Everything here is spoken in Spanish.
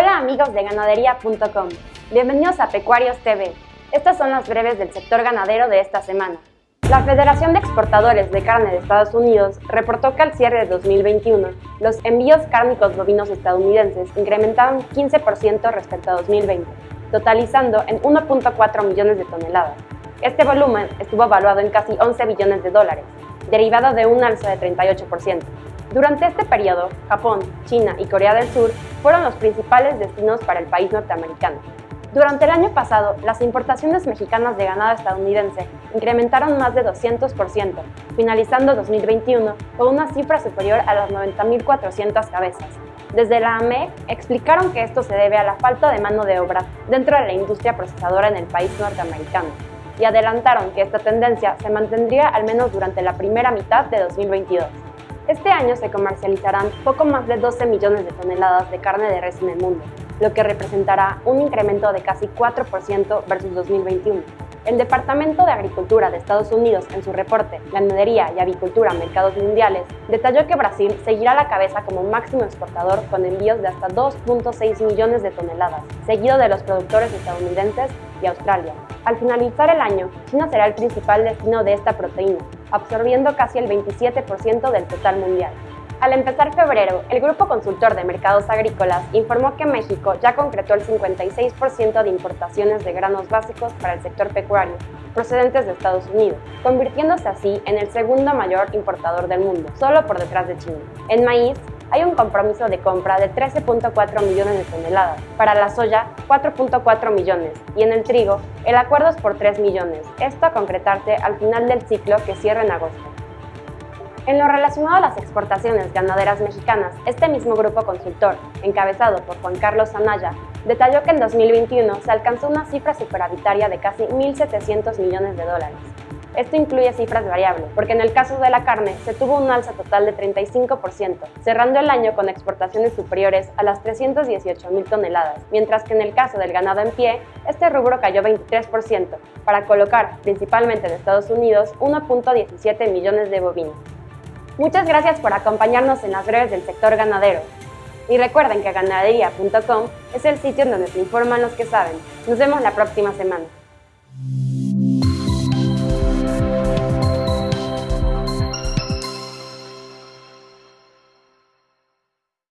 amigos de ganadería.com. Bienvenidos a Pecuarios TV. Estas son las breves del sector ganadero de esta semana. La Federación de Exportadores de Carne de Estados Unidos reportó que al cierre de 2021, los envíos cárnicos bovinos estadounidenses incrementaron 15% respecto a 2020, totalizando en 1.4 millones de toneladas. Este volumen estuvo evaluado en casi 11 billones de dólares, derivado de un alza de 38%. Durante este periodo, Japón, China y Corea del Sur fueron los principales destinos para el país norteamericano. Durante el año pasado, las importaciones mexicanas de ganado estadounidense incrementaron más de 200%, finalizando 2021 con una cifra superior a las 90.400 cabezas. Desde la AME explicaron que esto se debe a la falta de mano de obra dentro de la industria procesadora en el país norteamericano y adelantaron que esta tendencia se mantendría al menos durante la primera mitad de 2022. Este año se comercializarán poco más de 12 millones de toneladas de carne de res en el mundo, lo que representará un incremento de casi 4% versus 2021. El Departamento de Agricultura de Estados Unidos, en su reporte Ganadería y Avicultura Mercados Mundiales, detalló que Brasil seguirá a la cabeza como máximo exportador con envíos de hasta 2.6 millones de toneladas, seguido de los productores estadounidenses y Australia. Al finalizar el año, China será el principal destino de esta proteína, absorbiendo casi el 27% del total mundial. Al empezar febrero, el Grupo Consultor de Mercados Agrícolas informó que México ya concretó el 56% de importaciones de granos básicos para el sector pecuario, procedentes de Estados Unidos, convirtiéndose así en el segundo mayor importador del mundo, solo por detrás de China. En maíz, hay un compromiso de compra de 13.4 millones de toneladas, para la soya 4.4 millones y en el trigo el acuerdo es por 3 millones, esto a concretarse al final del ciclo que cierra en agosto. En lo relacionado a las exportaciones ganaderas mexicanas, este mismo grupo consultor, encabezado por Juan Carlos Anaya, detalló que en 2021 se alcanzó una cifra superavitaria de casi 1.700 millones de dólares, esto incluye cifras variables, porque en el caso de la carne se tuvo un alza total de 35%, cerrando el año con exportaciones superiores a las 318 mil toneladas, mientras que en el caso del ganado en pie, este rubro cayó 23%, para colocar, principalmente en Estados Unidos, 1.17 millones de bovinos. Muchas gracias por acompañarnos en las breves del sector ganadero. Y recuerden que ganadería.com es el sitio en donde se informan los que saben. Nos vemos la próxima semana.